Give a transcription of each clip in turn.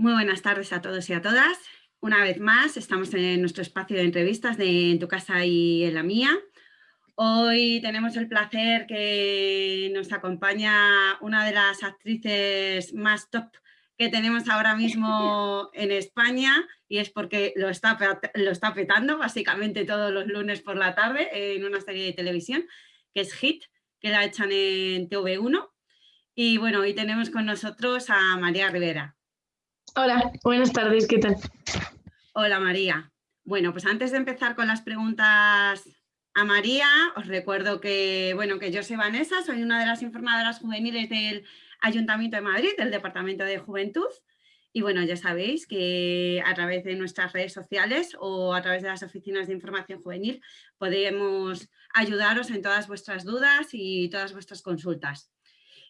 Muy buenas tardes a todos y a todas. Una vez más, estamos en nuestro espacio de entrevistas de En tu casa y en la mía. Hoy tenemos el placer que nos acompaña una de las actrices más top que tenemos ahora mismo en España y es porque lo está, lo está petando básicamente todos los lunes por la tarde en una serie de televisión que es Hit, que la echan en TV1. Y bueno, hoy tenemos con nosotros a María Rivera. Hola, buenas tardes, ¿qué tal? Hola María. Bueno, pues antes de empezar con las preguntas a María, os recuerdo que, bueno, que yo soy Vanessa, soy una de las informadoras juveniles del Ayuntamiento de Madrid, del Departamento de Juventud. Y bueno, ya sabéis que a través de nuestras redes sociales o a través de las oficinas de información juvenil podemos ayudaros en todas vuestras dudas y todas vuestras consultas.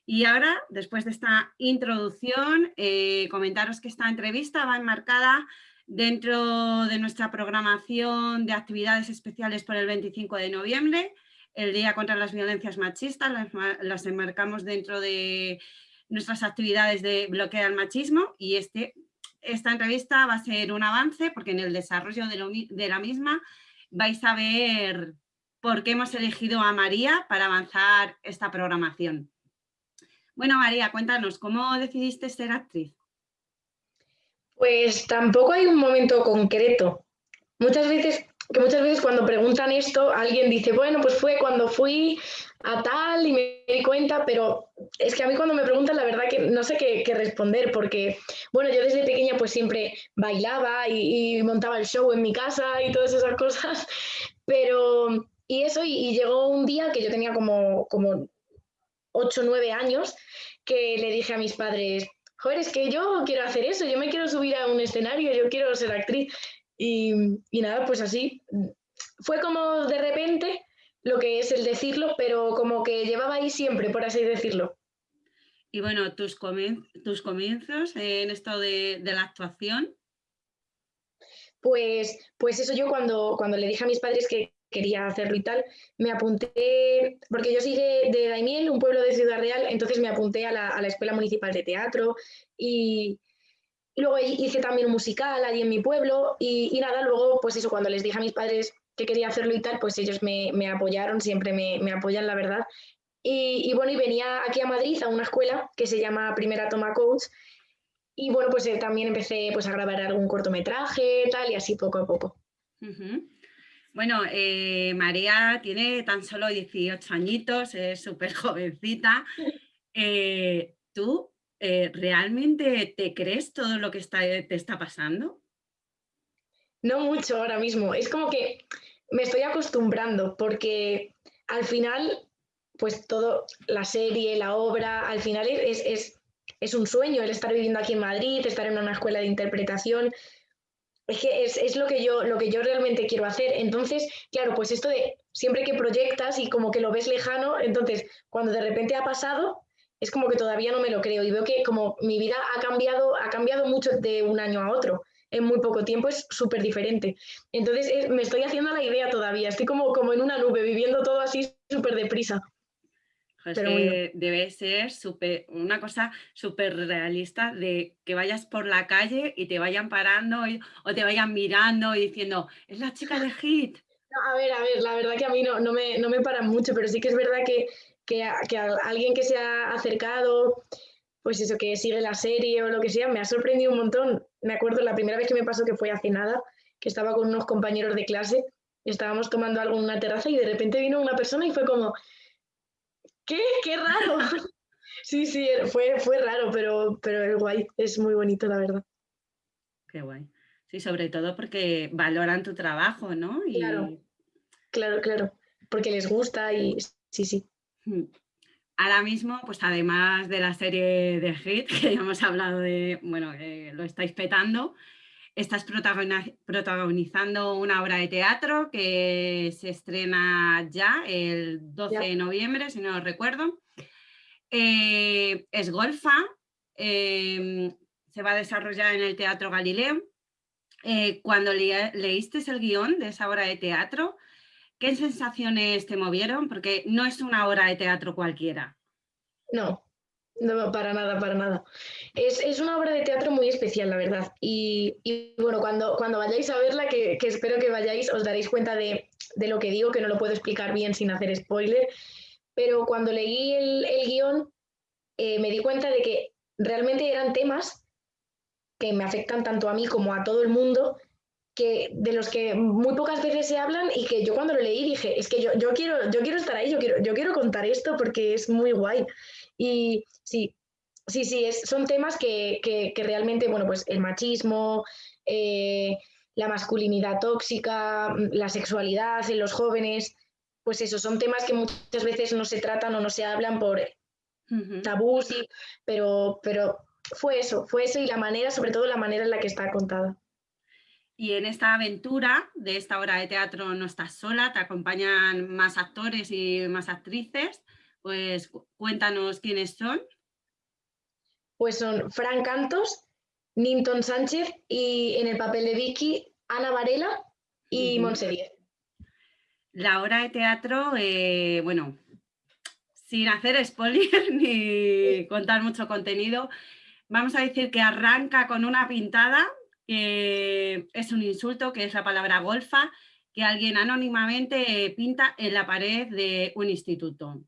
Y ahora, después de esta introducción, eh, comentaros que esta entrevista va enmarcada dentro de nuestra programación de actividades especiales por el 25 de noviembre, el Día contra las Violencias Machistas, las, enmarcamos dentro de nuestras actividades de bloqueo al machismo y este, esta entrevista va a ser un avance porque en el desarrollo de, de la misma vais a ver por qué hemos elegido a María para avanzar esta programación. Bueno, María, cuéntanos, ¿cómo decidiste ser actriz? Pues tampoco hay un momento concreto. Muchas veces, que muchas veces cuando preguntan esto, alguien dice, bueno, pues fue cuando fui a tal y me di cuenta, pero es que a mí cuando me preguntan la verdad que no sé qué, responder, porque bueno, yo desde pequeña pues siempre bailaba y, montaba el show en mi casa y todas esas cosas, pero y eso, y, llegó un día que yo tenía como, como 8 o 9 años que le dije a mis padres, joder, es que yo quiero hacer eso, yo me quiero subir a un escenario, yo quiero ser actriz. Y, nada, pues así. Fue como de repente lo que es el decirlo, pero como que llevaba ahí siempre, por así decirlo. Y bueno, tus, tus comienzos en esto de, la actuación. Pues, pues eso yo cuando, cuando le dije a mis padres que quería hacerlo y tal, me apunté, porque yo soy de, Daimiel, un pueblo de Ciudad Real, entonces me apunté a la, Escuela Municipal de Teatro y, luego hice también un musical allí en mi pueblo y, nada, luego pues eso, cuando les dije a mis padres que quería hacerlo y tal, pues ellos me, apoyaron, siempre me, apoyan, la verdad. Y, bueno, y venía aquí a Madrid a una escuela que se llama Primera Toma Coach y bueno, pues eh, también empecé pues a grabar algún cortometraje, tal, y así poco a poco. Bueno, eh, María tiene tan solo 18 añitos, es súper jovencita. Eh, ¿Tú eh, realmente te crees todo lo que te está pasando? No mucho ahora mismo. Es como que me estoy acostumbrando porque al final, pues todo, la serie, la obra, al final es, es, es un sueño el estar viviendo aquí en Madrid, estar en una escuela de interpretación es que es, lo, que yo, lo que yo realmente quiero hacer. Entonces, claro, pues esto de siempre que proyectas y como que lo ves lejano, entonces cuando de repente ha pasado, es como que todavía no me lo creo y veo que como mi vida ha cambiado, ha cambiado mucho de un año a otro. En muy poco tiempo es súper diferente. Entonces me estoy haciendo la idea todavía, estoy como, como en una nube, viviendo todo así súper deprisa debe ser super, una cosa súper realista de que vayas por la calle y te vayan parando o te vayan mirando y diciendo, es la chica de Hit. a ver, a ver, la verdad que a mí no, no, me, no me paran mucho, pero sí que es verdad que, que, que alguien que se ha acercado, pues eso, que sigue la serie o lo que sea, me ha sorprendido un montón. Me acuerdo la primera vez que me pasó que fue hace nada, que estaba con unos compañeros de clase, estábamos tomando algo en una terraza y de repente vino una persona y fue como, ¿Qué? ¡Qué raro! sí, sí, fue, fue raro, pero, pero es guay, es muy bonito, la verdad. Qué guay. Sí, sobre todo porque valoran tu trabajo, ¿no? Claro, claro, claro, porque les gusta y sí, sí. Hmm. Ahora mismo, pues además de la serie de Hit, que ya hemos hablado de, bueno, lo estáis petando, estás protagonizando una obra de teatro que se estrena ya el 12 de noviembre, si no lo recuerdo. Eh, es Golfa, em, se va a desarrollar en el Teatro Galileo. Eh, cuando leíste el guion de esa obra de teatro, ¿qué sensaciones te movieron? Porque no es una obra de teatro cualquiera. No, No, para nada, para nada. Es, una obra de teatro muy especial, la verdad. Y, bueno, cuando, cuando vayáis a verla, que, espero que vayáis, os daréis cuenta de, lo que digo, que no lo puedo explicar bien sin hacer spoiler. Pero cuando leí el, guion, eh, me di cuenta de que realmente eran temas que me afectan tanto a mí como a todo el mundo, que, de los que muy pocas veces se hablan y que yo cuando lo leí dije, es que yo, yo, quiero, yo quiero estar ahí, yo quiero, yo quiero contar esto porque es muy guay. Y sí, sí, sí, es, son temas que, que, realmente, bueno, pues el machismo, eh, la masculinidad tóxica, la sexualidad en los jóvenes, pues eso, son temas que muchas veces no se tratan o no se hablan por tabús, pero, pero fue eso, fue eso y la manera, sobre todo la manera en la que está contada. Y en esta aventura de esta obra de teatro no estás sola, te acompañan más actores y más actrices. Pues cuéntanos quiénes son. Pues son Fran Cantos, Ninton Sánchez y en el papel de Vicky, Ana Varela y uh La obra de teatro, eh, bueno, sin hacer spoiler ni contar mucho contenido, vamos a decir que arranca con una pintada que es un insulto, que es la palabra golfa, que alguien anónimamente pinta en la pared de un instituto.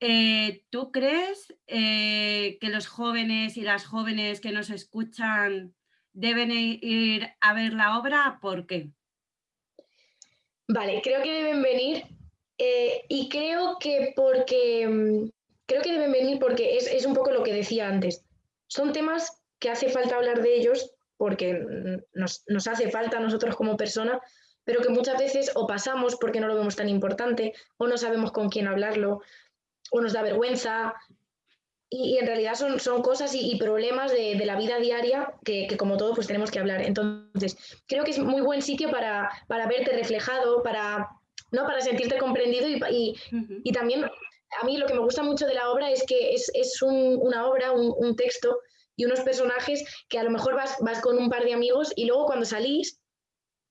Eh, ¿Tú crees eh, que los jóvenes y las jóvenes que nos escuchan deben ir a ver la obra? ¿Por qué? Vale, creo que deben venir eh, y creo que porque mm, creo que deben venir porque es, es, un poco lo que decía antes. Son temas que hace falta hablar de ellos porque nos, hace falta a nosotros como persona, pero que muchas veces o pasamos porque no lo vemos tan importante, o no sabemos con quién hablarlo, o nos da vergüenza. Y, en realidad son, son cosas y, problemas de, la vida diaria que, como todo pues tenemos que hablar. Entonces, creo que es muy buen sitio para, para verte reflejado, para, ¿no? para sentirte comprendido y, y, también a mí lo que me gusta mucho de la obra es que es, es una obra, un, un texto y unos personajes que a lo mejor vas, vas con un par de amigos y luego cuando salís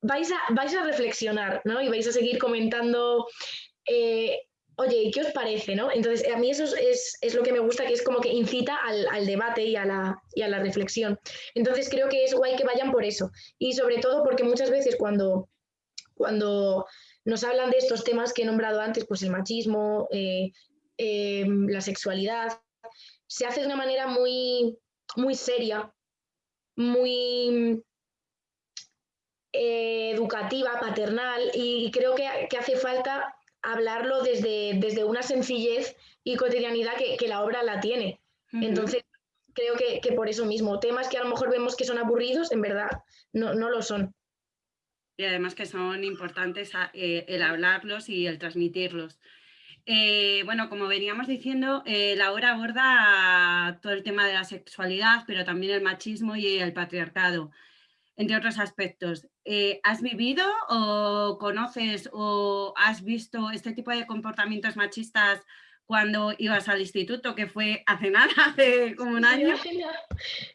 vais a, vais a reflexionar, ¿no? Y vais a seguir comentando, eh, oye, ¿qué os parece, no? Entonces, a mí eso es, es, lo que me gusta, que es como que incita al, al debate y a, la, y a la reflexión. Entonces, creo que es guay que vayan por eso. Y sobre todo porque muchas veces cuando, cuando nos hablan de estos temas que he nombrado antes, pues el machismo, eh, eh, la sexualidad, se hace de una manera muy, muy seria, muy eh, educativa, paternal, y creo que, hace falta hablarlo desde, desde, una sencillez y cotidianidad que, la obra la tiene. Entonces, creo que, por eso mismo, temas que a lo mejor vemos que son aburridos, en verdad no, no lo son. Y además que son importantes eh, el hablarlos y el transmitirlos. Eh, bueno, como veníamos diciendo, eh, la obra aborda todo el tema de la sexualidad, pero también el machismo y el patriarcado, entre otros aspectos. Eh, ¿Has vivido o conoces o has visto este tipo de comportamientos machistas cuando ibas al instituto, que fue hace nada, hace como un año?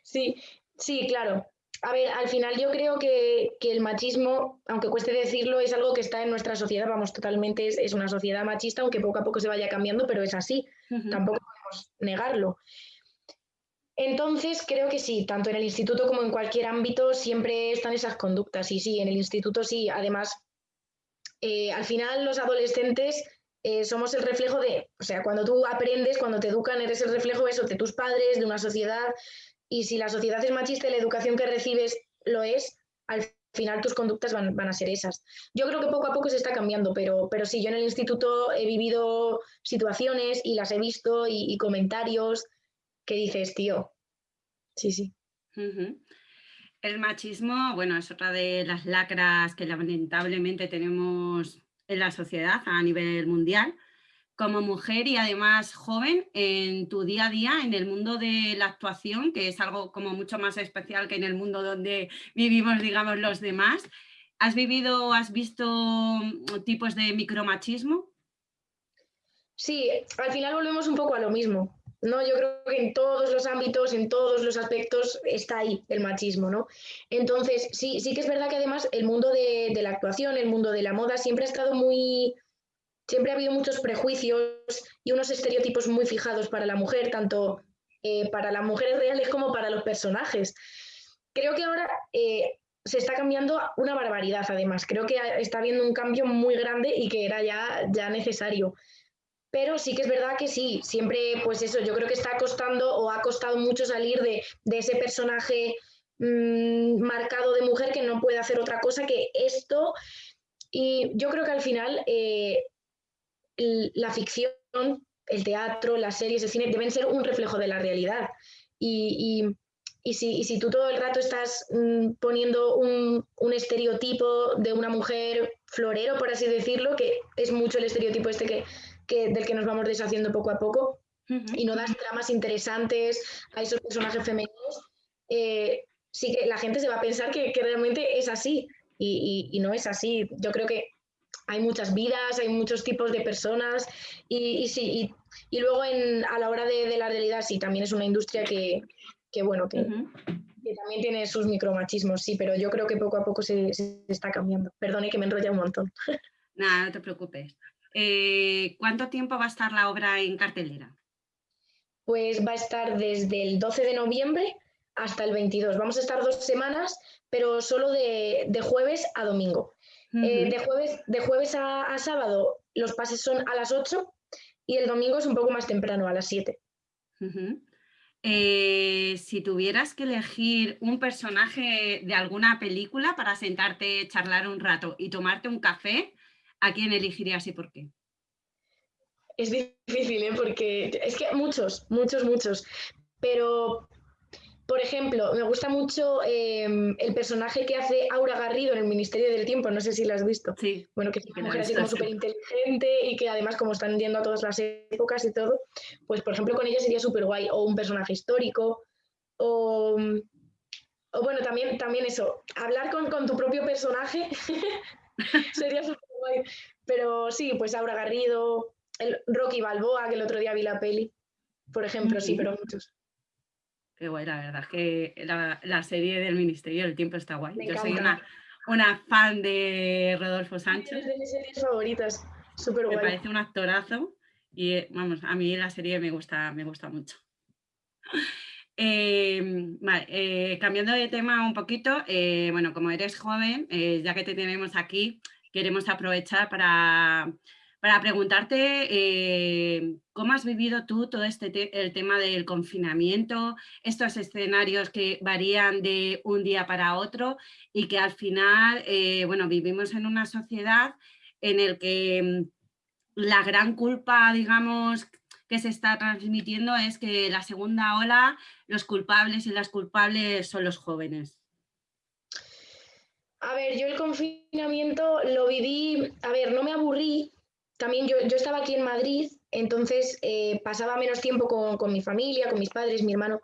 Sí, sí, claro. A ver, al final yo creo que, el machismo, aunque cueste decirlo, es algo que está en nuestra sociedad, vamos, totalmente es, una sociedad machista, aunque poco a poco se vaya cambiando, pero es así, tampoco podemos negarlo. Entonces, creo que sí, tanto en el instituto como en cualquier ámbito siempre están esas conductas, y sí, en el instituto sí, además, eh, al final los adolescentes eh, somos el reflejo de, o sea, cuando tú aprendes, cuando te educan, eres el reflejo eso, de tus padres, de una sociedad, y si la sociedad es machista y la educación que recibes lo es, al final tus conductas van, a ser esas. Yo creo que poco a poco se está cambiando, pero, pero sí, yo en el instituto he vivido situaciones y las he visto y, comentarios que dices, tío, sí, sí. El machismo, bueno, es otra de las lacras que lamentablemente tenemos en la sociedad a nivel mundial como mujer y además joven en tu día a día en el mundo de la actuación, que es algo como mucho más especial que en el mundo donde vivimos, digamos, los demás. ¿Has vivido, has visto mm, tipos de micromachismo? Sí, al final volvemos un poco a lo mismo. ¿No? Yo creo que en todos los ámbitos, en todos los aspectos está ahí el machismo, ¿no? Entonces, sí, sí que es verdad que además el mundo de, la actuación, el mundo de la moda siempre ha estado muy, siempre ha habido muchos prejuicios y unos estereotipos muy fijados para la mujer, tanto eh, para las mujeres reales como para los personajes. Creo que ahora eh, se está cambiando una barbaridad, además. Creo que está habiendo un cambio muy grande y que era ya, ya necesario. Pero sí que es verdad que sí, siempre, pues eso, yo creo que está costando o ha costado mucho salir de, ese personaje mm, marcado de mujer que no puede hacer otra cosa que esto. Y yo creo que al final eh, la ficción, el teatro, las series, el cine deben ser un reflejo de la realidad. Y, si, tú todo el rato estás mm, poniendo un, estereotipo de una mujer florero, por así decirlo, que es mucho el estereotipo este que, del que nos vamos deshaciendo poco a poco, y no das tramas interesantes a esos personajes femeninos, eh, sí que la gente se va a pensar que, realmente es así, y, no es así. Yo creo que hay muchas vidas, hay muchos tipos de personas y, sí, y, luego en, a la hora de, la realidad sí, también es una industria que, bueno, que, también tiene sus micromachismos, sí, pero yo creo que poco a poco se, está cambiando. Perdone que me enrolla un montón. Nada, no te preocupes. Eh, ¿Cuánto tiempo va a estar la obra en cartelera? Pues va a estar desde el 12 de noviembre hasta el 22. Vamos a estar dos semanas, pero solo de jueves a domingo. Eh, de jueves, de jueves a, sábado los pases son a las 8 y el domingo es un poco más temprano, a las 7. Eh, si tuvieras que elegir un personaje de alguna película para sentarte, charlar un rato y tomarte un café, ¿a quién elegirías y por qué? Es difícil, ¿eh? porque es que muchos, muchos, muchos. Pero por ejemplo, me gusta mucho em, el personaje que hace Aura Garrido en el Ministerio del Tiempo, no sé si lo has visto. Sí. Bueno, que es una mujer así como súper inteligente y que además como están yendo a todas las épocas y todo, pues por ejemplo con ella sería súper guay, o un personaje histórico, o, bueno, también, también eso, hablar con, tu propio personaje sería súper guay. Pero sí, pues Aura Garrido, el Rocky Balboa, que el otro día vi la peli, por ejemplo, sí, pero muchos. Qué guay, la verdad es que la, serie del Ministerio del Tiempo está guay. Yo soy una, una, fan de Rodolfo Sánchez. Es de mis series favoritas, súper guay. Me parece un actorazo y eh, vamos, a mí la serie me gusta, me gusta mucho. Em, vale, eh, cambiando de tema un poquito, eh, bueno, como eres joven, ya que te tenemos aquí, queremos aprovechar para para preguntarte eh, cómo has vivido tú todo este el tema del confinamiento, estos escenarios que varían de un día para otro y que al final, eh, bueno, vivimos en una sociedad en el que mm, la gran culpa, digamos, que se está transmitiendo es que la segunda ola, los culpables y las culpables son los jóvenes. Yo el confinamiento lo viví, a ver, no me aburrí, también yo, estaba aquí en Madrid, entonces eh, pasaba menos tiempo con, mi familia, con mis padres, mi hermano,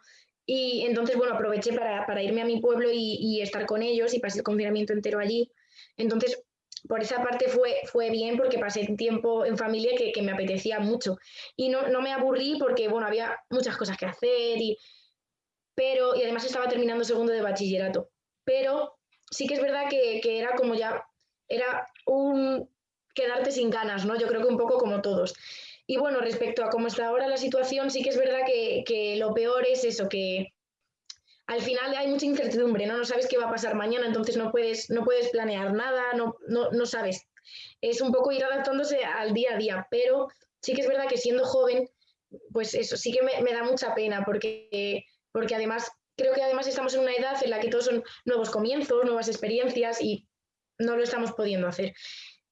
y entonces, bueno, aproveché para, irme a mi pueblo y, estar con ellos y pasé el confinamiento entero allí. Entonces, por esa parte fue, fue bien porque pasé tiempo en familia que, me apetecía mucho. Y no, no, me aburrí porque, bueno, había muchas cosas que hacer, y, pero, y además estaba terminando segundo de bachillerato. Pero sí que es verdad que, que era como ya, era un, quedarte sin ganas, ¿no? Yo creo que un poco como todos. Y bueno, respecto a cómo está ahora la situación, sí que es verdad que, lo peor es eso, que al final hay mucha incertidumbre, ¿no? No sabes qué va a pasar mañana, entonces no puedes, no puedes planear nada, no, no, sabes. Es un poco ir adaptándose al día a día, pero sí que es verdad que siendo joven, pues eso sí que me, me da mucha pena, porque, porque además, creo que además estamos en una edad en la que todos son nuevos comienzos, nuevas experiencias y no lo estamos pudiendo hacer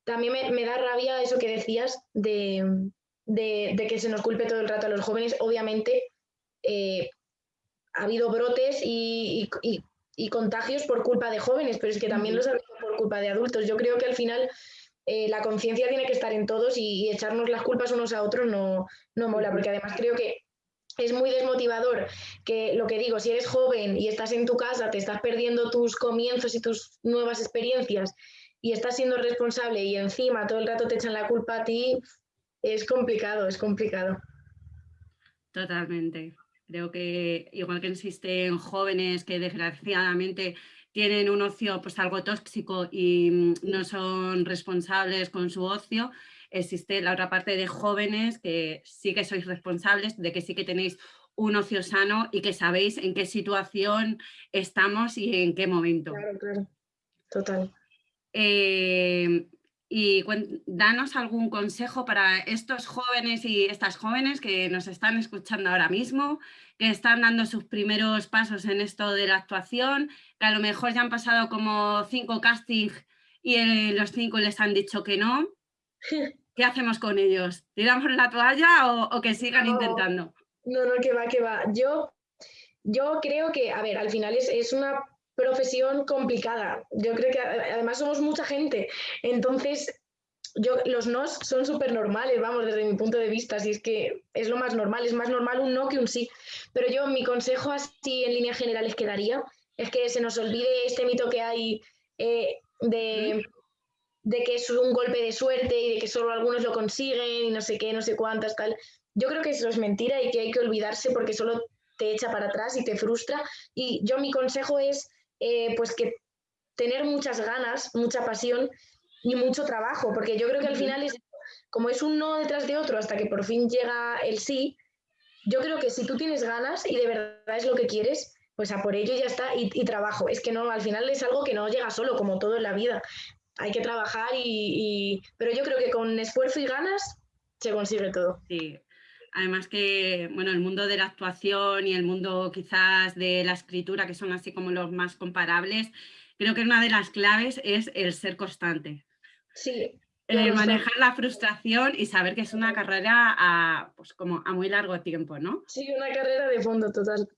también me, da rabia eso que decías de, que se nos culpe todo el rato a los jóvenes. Obviamente eh, ha habido brotes y, contagios por culpa de jóvenes, pero es que también los ha habido por culpa de adultos. Yo creo que al final eh, la conciencia tiene que estar en todos y, echarnos las culpas unos a otros no, no mola, porque además creo que es muy desmotivador que lo que digo, si eres joven y estás en tu casa, te estás perdiendo tus comienzos y tus nuevas experiencias y estás siendo responsable y encima todo el rato te echan la culpa a ti, es complicado, es complicado. Totalmente. Creo que igual que existen jóvenes que desgraciadamente tienen un ocio pues algo tóxico y mm, no son responsables con su ocio, existe la otra parte de jóvenes que sí que sois responsables, de que sí que tenéis un ocio sano y que sabéis en qué situación estamos y en qué momento. Claro, claro. Total. Eh, y danos algún consejo para estos jóvenes y estas jóvenes que nos están escuchando ahora mismo, que están dando sus primeros pasos en esto de la actuación, que a lo mejor ya han pasado como cinco castings y los cinco les han dicho que no. ¿Qué hacemos con ellos? ¿Tiramos la toalla o, que sigan intentando? No, no, que va, que va. Yo, yo creo que, a ver, al final es, es una profesión complicada. Yo creo que además somos mucha gente. Entonces, yo, los nos son súper normales, vamos, desde mi punto de vista, si es que es lo más normal, es más normal un no que un sí. Pero yo, mi consejo así en líneas generales que daría es que se nos olvide este mito que hay eh, de, de, que es un golpe de suerte y de que solo algunos lo consiguen y no sé qué, no sé cuántas, tal. Yo creo que eso es mentira y que hay que olvidarse porque solo te echa para atrás y te frustra. Y yo mi consejo es eh, pues que tener muchas ganas, mucha pasión y mucho trabajo, porque yo creo que al final es como es un no detrás de otro hasta que por fin llega el sí, yo creo que si tú tienes ganas y de verdad es lo que quieres, pues a por ello ya está y, trabajo. Es que no, al final es algo que no llega solo, como todo en la vida. Hay que trabajar y, pero yo creo que con esfuerzo y ganas se consigue todo. Sí, Además que, bueno, el mundo de la actuación y el mundo quizás de la escritura, que son así como los más comparables, creo que una de las claves es el ser constante. Sí. El manejar la frustración y saber que es una carrera a, pues como a muy largo tiempo, ¿no? Sí, una carrera de fondo total.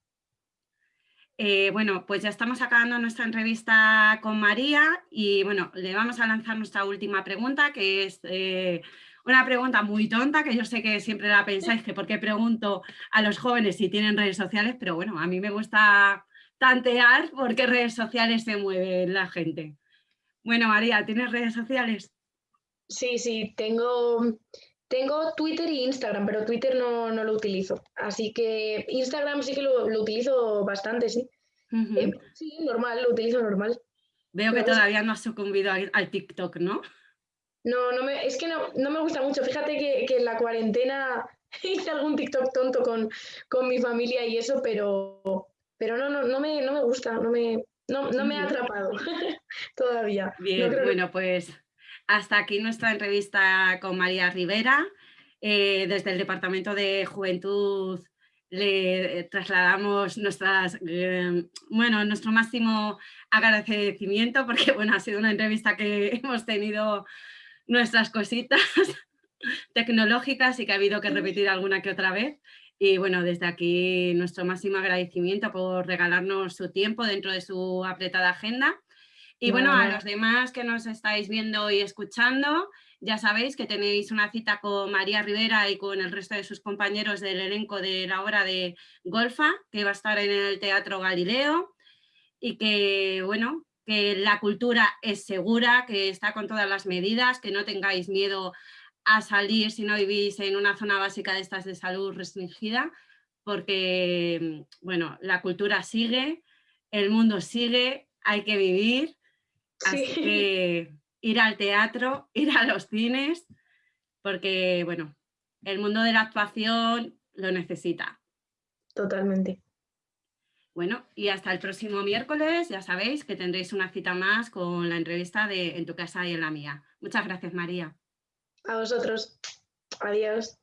Eh, bueno, pues ya estamos acabando nuestra entrevista con María y bueno, le vamos a lanzar nuestra última pregunta, que es eh, una pregunta muy tonta, que yo sé que siempre la pensáis, que por qué pregunto a los jóvenes si tienen redes sociales, pero bueno, a mí me gusta tantear por qué redes sociales se mueve la gente. Bueno, María, ¿tienes redes sociales? Sí, sí, tengo, tengo Twitter y Instagram, pero Twitter no, lo utilizo. Así que Instagram sí que lo, utilizo bastante, sí. Eh, sí, normal, lo utilizo normal. Veo que todavía no has sucumbido al TikTok, ¿no? No, no me, es que no, me gusta mucho. Fíjate que, en la cuarentena hice algún TikTok tonto con, con mi familia y eso, pero, pero no, no, no, me, no me gusta, no me, no, me ha atrapado todavía. Bien, bueno, pues hasta aquí nuestra entrevista con María Rivera. Eh, desde el Departamento de Juventud le trasladamos nuestras, eh, bueno, nuestro máximo agradecimiento porque bueno, ha sido una entrevista que hemos tenido nuestras cositas tecnológicas y que ha habido que repetir alguna que otra vez. Y bueno, desde aquí nuestro máximo agradecimiento por regalarnos su tiempo dentro de su apretada agenda. Y bueno, a los demás que nos estáis viendo y escuchando, ya sabéis que tenéis una cita con María Rivera y con el resto de sus compañeros del elenco de la obra de Golfa, que va a estar en el Teatro Galileo y que, bueno, que la cultura es segura, que está con todas las medidas, que no tengáis miedo a salir si no vivís en una zona básica de estas de salud restringida, porque bueno, la cultura sigue, el mundo sigue, hay que vivir, así que ir al teatro, ir a los cines, porque bueno, el mundo de la actuación lo necesita. Totalmente. Bueno, y hasta el próximo miércoles, ya sabéis que tendréis una cita más con la entrevista de En tu casa y en la mía. Muchas gracias, María. A vosotros. Adiós.